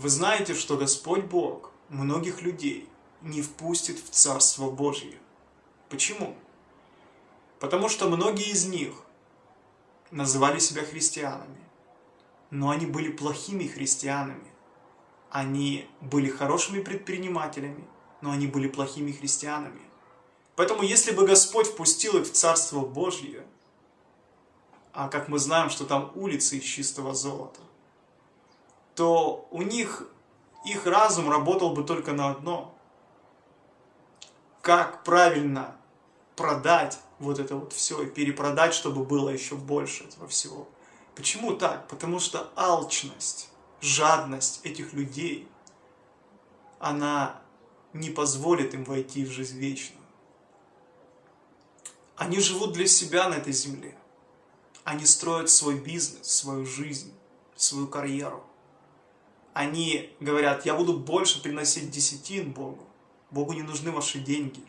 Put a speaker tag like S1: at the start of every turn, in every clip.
S1: Вы знаете, что Господь Бог многих людей не впустит в Царство Божье. Почему? Потому что многие из них называли себя христианами, но они были плохими христианами. Они были хорошими предпринимателями, но они были плохими христианами. Поэтому если бы Господь впустил их в Царство Божье, а как мы знаем, что там улицы из чистого золота, то у них их разум работал бы только на одно. Как правильно продать вот это вот все и перепродать, чтобы было еще больше этого всего. Почему так? Потому что алчность, жадность этих людей, она не позволит им войти в жизнь вечную. Они живут для себя на этой земле. Они строят свой бизнес, свою жизнь, свою карьеру. Они говорят, я буду больше приносить десятин Богу. Богу не нужны ваши деньги.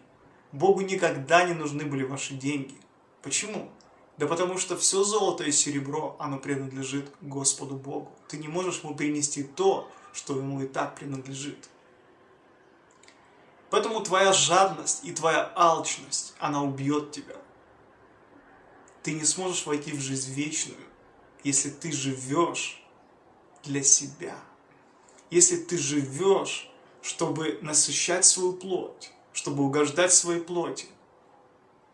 S1: Богу никогда не нужны были ваши деньги. Почему? Да потому что все золото и серебро, оно принадлежит Господу Богу. Ты не можешь ему принести то, что ему и так принадлежит. Поэтому твоя жадность и твоя алчность, она убьет тебя. Ты не сможешь войти в жизнь вечную, если ты живешь для себя. Если ты живешь, чтобы насыщать свою плоть, чтобы угождать своей плоти.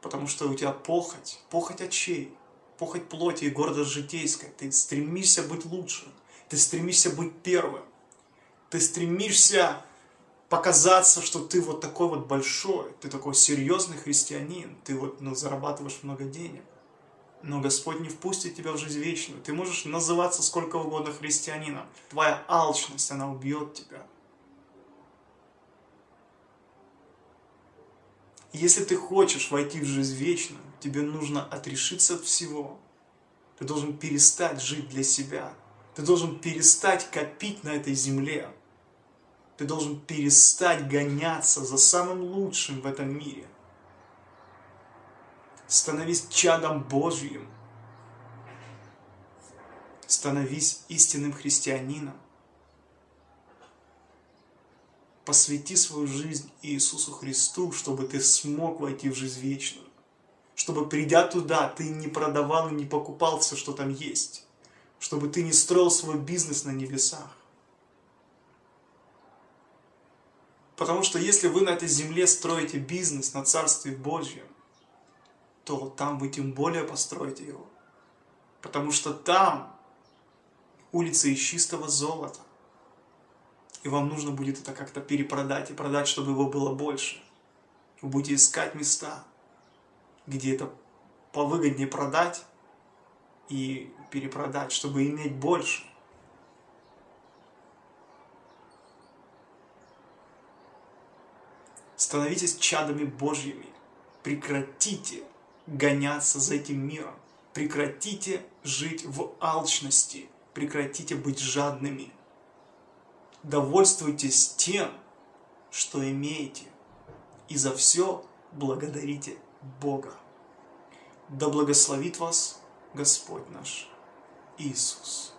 S1: Потому что у тебя похоть, похоть очей, похоть плоти и гордость житейская. Ты стремишься быть лучшим, ты стремишься быть первым. Ты стремишься показаться, что ты вот такой вот большой, ты такой серьезный христианин, ты вот ну, зарабатываешь много денег. Но Господь не впустит тебя в жизнь вечную. Ты можешь называться сколько угодно христианином. Твоя алчность, она убьет тебя. Если ты хочешь войти в жизнь вечную, тебе нужно отрешиться от всего. Ты должен перестать жить для себя. Ты должен перестать копить на этой земле. Ты должен перестать гоняться за самым лучшим в этом мире. Становись чадом Божьим. Становись истинным христианином посвяти свою жизнь Иисусу Христу, чтобы ты смог войти в жизнь вечную. Чтобы придя туда, ты не продавал и не покупал все, что там есть. Чтобы ты не строил свой бизнес на небесах. Потому что если вы на этой земле строите бизнес на Царстве Божьем, то там вы тем более построите его. Потому что там улицы из чистого золота и вам нужно будет это как-то перепродать и продать, чтобы его было больше. Вы будете искать места, где это повыгоднее продать и перепродать, чтобы иметь больше. Становитесь чадами Божьими. Прекратите гоняться за этим миром. Прекратите жить в алчности. Прекратите быть жадными довольствуйтесь тем, что имеете, и за все благодарите Бога. Да благословит вас Господь наш Иисус.